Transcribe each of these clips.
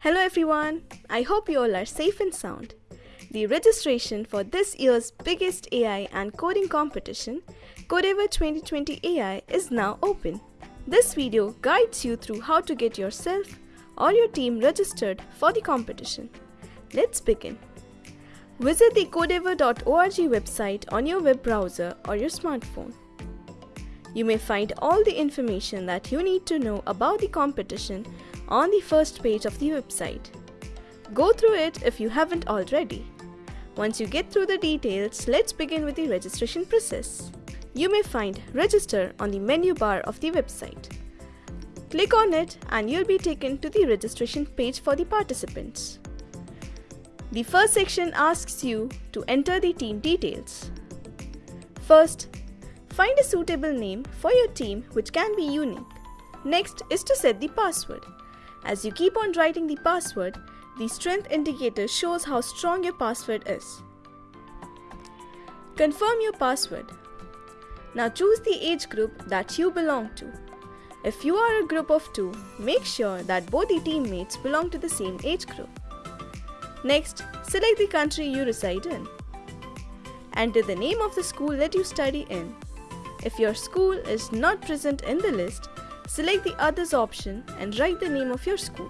Hello everyone, I hope you all are safe and sound. The registration for this year's biggest AI and coding competition, Codeavour 2020 AI, is now open. This video guides you through how to get yourself or your team registered for the competition. Let's begin. Visit the codeavour.org website on your web browser or your smartphone. You may find all the information that you need to know about the competition on the first page of the website. Go through it if you haven't already. Once you get through the details, let's begin with the registration process. You may find Register on the menu bar of the website. Click on it and you'll be taken to the registration page for the participants. The first section asks you to enter the team details. First, find a suitable name for your team which can be unique. Next is to set the password. As you keep on writing the password, the strength indicator shows how strong your password is. Confirm your password. Now choose the age group that you belong to. If you are a group of two, make sure that both the teammates belong to the same age group. Next, select the country you reside in. Enter the name of the school that you study in. If your school is not present in the list, Select the Others option and write the name of your school.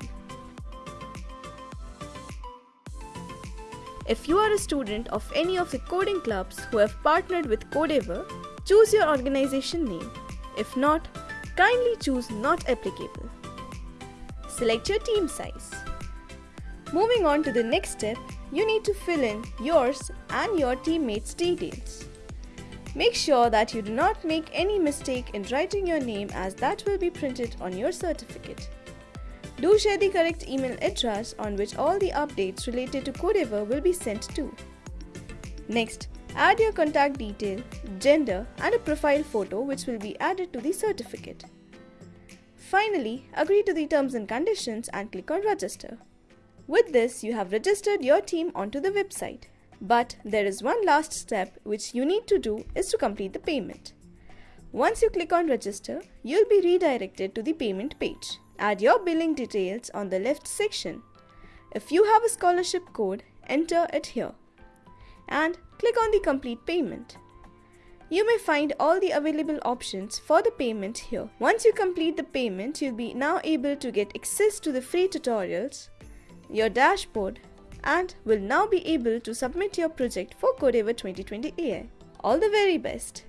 If you are a student of any of the coding clubs who have partnered with Codeavour, choose your organization name. If not, kindly choose Not Applicable. Select your team size. Moving on to the next step, you need to fill in yours and your teammates' details. Make sure that you do not make any mistake in writing your name as that will be printed on your certificate. Do share the correct email address on which all the updates related to Codeavour will be sent to. Next, add your contact detail, gender and a profile photo which will be added to the certificate. Finally, agree to the terms and conditions and click on register. With this, you have registered your team onto the website. But there is one last step which you need to do is to complete the payment. Once you click on register, you'll be redirected to the payment page. Add your billing details on the left section. If you have a scholarship code, enter it here. And click on the complete payment. You may find all the available options for the payment here. Once you complete the payment, you'll be now able to get access to the free tutorials, your dashboard and will now be able to submit your project for Codeavour 2020 AI. All the very best!